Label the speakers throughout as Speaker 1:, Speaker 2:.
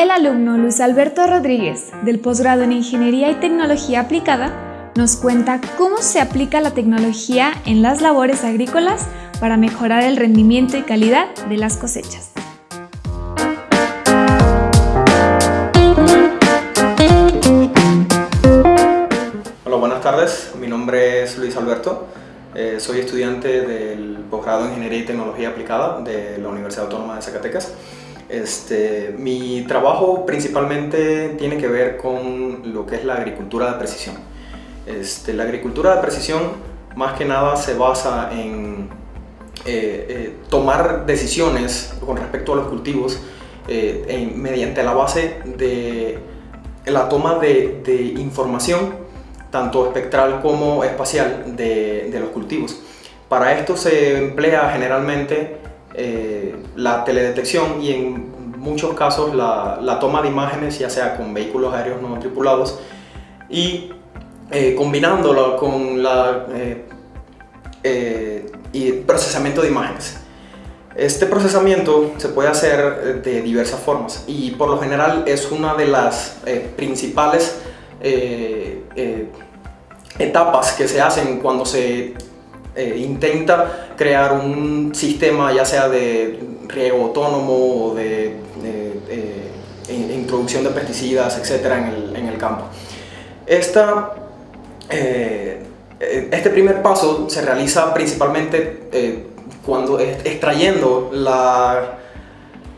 Speaker 1: El alumno Luis Alberto Rodríguez, del posgrado en Ingeniería y Tecnología Aplicada, nos cuenta cómo se aplica la tecnología en las labores agrícolas para mejorar el rendimiento y calidad de las cosechas.
Speaker 2: Hola, buenas tardes. Mi nombre es Luis Alberto. Eh, soy estudiante del posgrado en Ingeniería y Tecnología Aplicada de la Universidad Autónoma de Zacatecas. Este, mi trabajo principalmente tiene que ver con lo que es la agricultura de precisión. Este, la agricultura de precisión más que nada se basa en eh, eh, tomar decisiones con respecto a los cultivos eh, mediante la base de la toma de, de, información tanto espectral como espacial de, de los cultivos. Para esto se emplea generalmente eh, la teledetección y en muchos casos la, toma de imágenes, ya sea con vehículos aéreos no tripulados, y eh, combinándolo con la, eh, y procesamiento de imágenes. Este procesamiento se puede hacer de diversas formas y por lo general es una de las principales etapas que se hacen cuando se eh, intenta crear un sistema ya sea de riego autónomo o de, eh, introducción de pesticidas, etcétera, en el, campo. Esta, eh, este primer paso se realiza principalmente cuando extrayendo la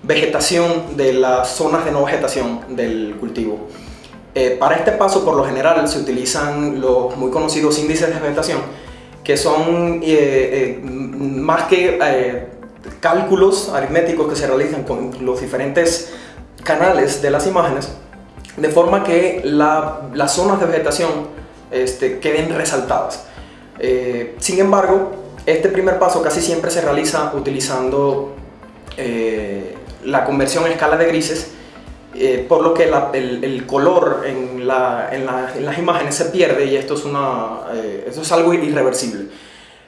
Speaker 2: vegetación de las zonas de no vegetación del cultivo. para este paso, por lo general, se utilizan los muy conocidos índices de vegetación, que son eh, eh, más que eh, cálculos aritméticos que se realizan con los diferentes canales de las imágenes, de forma que las zonas de vegetación este, queden resaltadas. sin embargo, este primer paso casi siempre se realiza utilizando la conversión en escala de grises eh, por lo que el, color en, las imágenes se pierde y esto es, una, eh, esto es algo irreversible.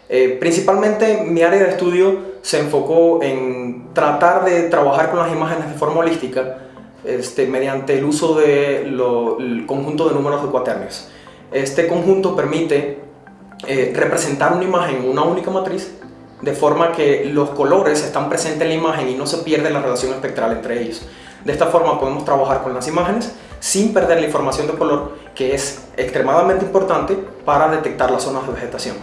Speaker 2: Eh, principalmente mi área de estudio se enfocó en tratar de trabajar con las imágenes de forma holística este, mediante el uso del conjunto de números de cuaternios. Este conjunto permite representar una imagen en una única matriz de forma que los colores están presentes en la imagen y no se pierde la relación espectral entre ellos. De esta forma podemos trabajar con las imágenes sin perder la información de color que es extremadamente importante para detectar las zonas de vegetación.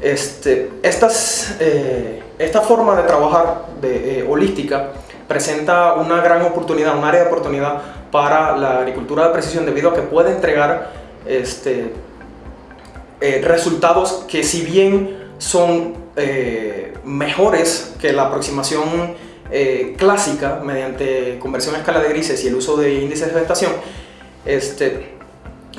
Speaker 2: Este, eh, esta forma de trabajar de, eh, holística presenta una gran oportunidad, un área de oportunidad para la agricultura de precisión debido a que puede entregar este, eh, resultados que si bien son mejores que la aproximación eh, clásica mediante conversión a escala de grises y el uso de índices de vegetación este,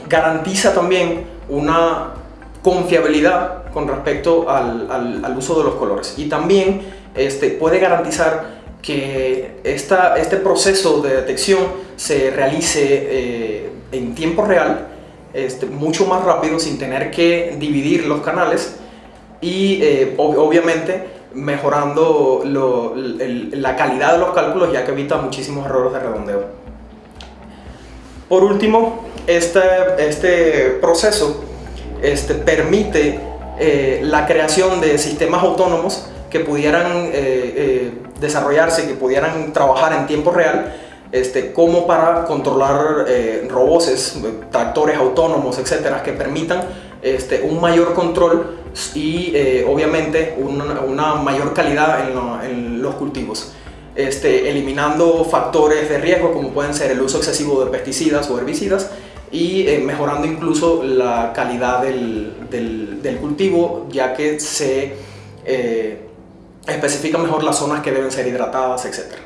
Speaker 2: garantiza también una confiabilidad con respecto al, uso de los colores. Y también este, puede garantizar que esta, este proceso de detección se realice eh, en tiempo real este, mucho más rápido sin tener que dividir los canales y eh, obviamente mejorando la calidad de los cálculos ya que evita muchísimos errores de redondeo. Por último, este, este proceso este, permite eh, la creación de sistemas autónomos que pudieran eh, eh, desarrollarse, que pudieran trabajar en tiempo real este, como para controlar roboces, tractores autónomos, etcétera, que permitan este, un mayor control y eh, obviamente una, mayor calidad en, los cultivos. Este, eliminando factores de riesgo como pueden ser el uso excesivo de pesticidas o herbicidas y eh, mejorando incluso la calidad del, cultivo ya que se eh, especifica mejor las zonas que deben ser hidratadas, etcétera.